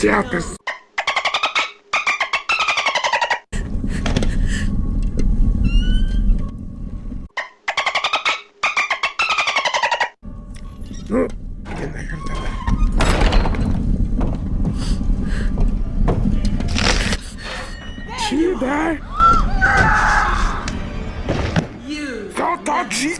Jackass. Oh, get the hand Чида! Я тачики!